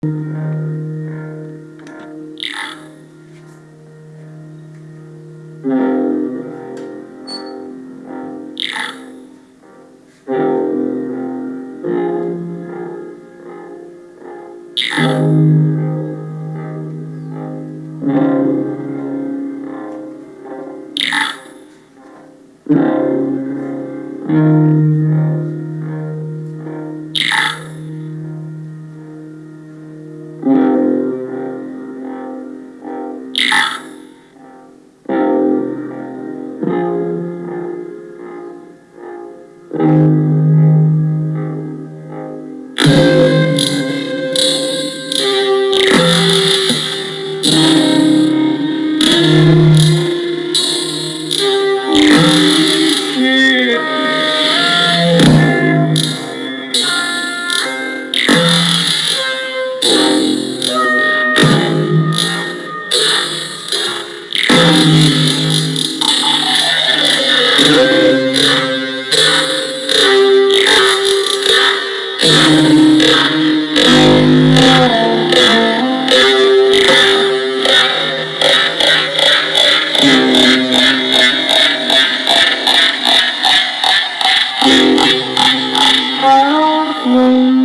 Thank mm -hmm. you. Hãy subscribe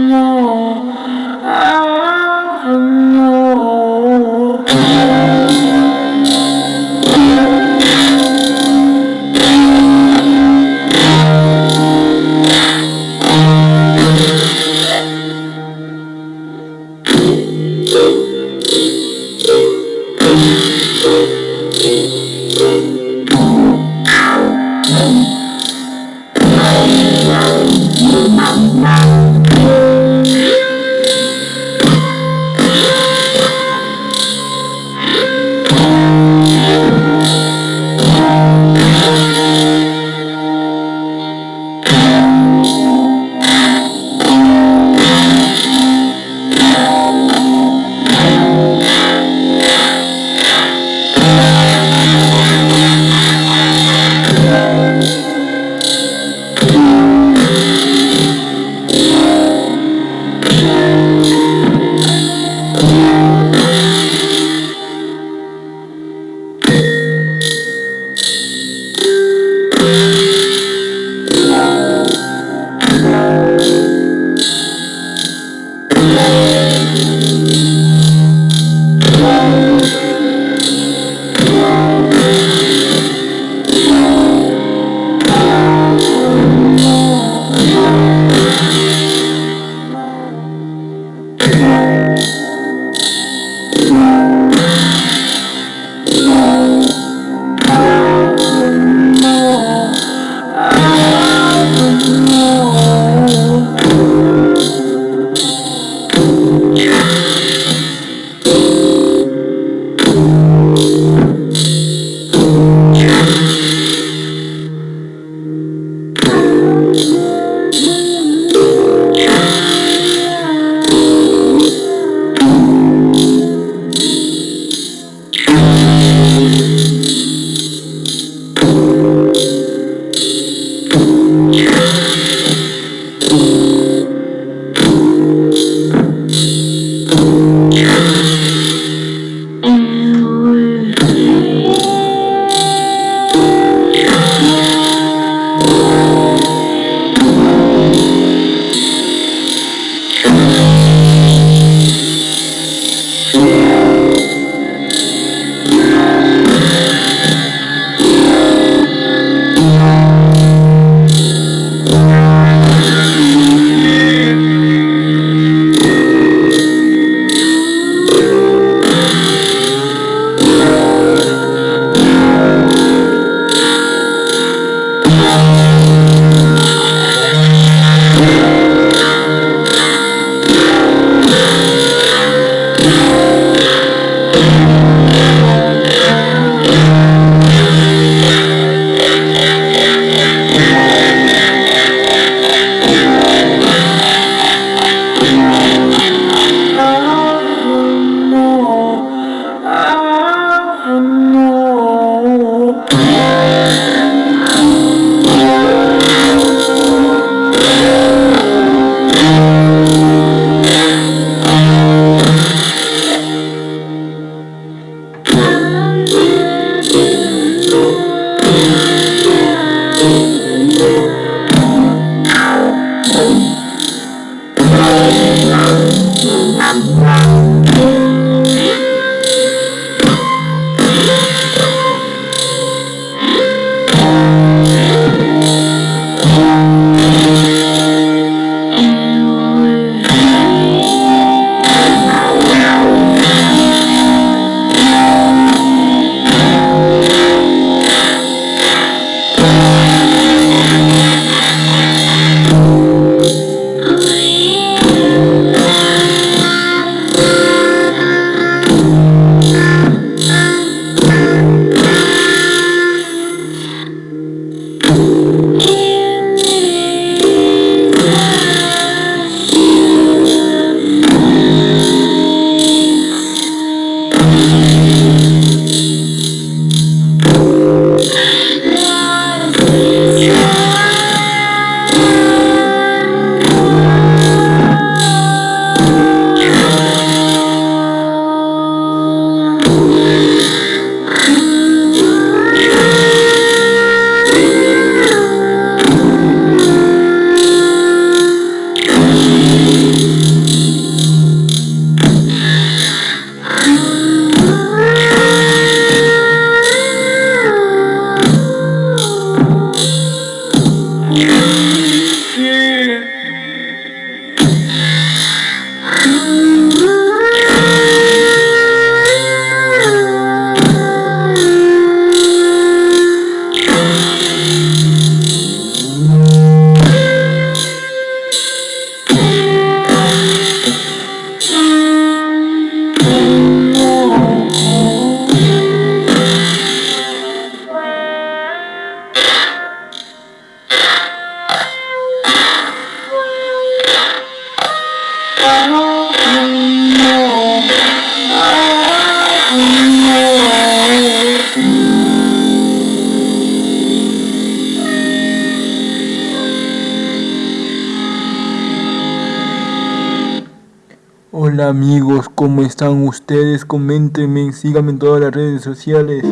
Hola amigos, ¿cómo están ustedes? Coméntenme, síganme en todas las redes sociales.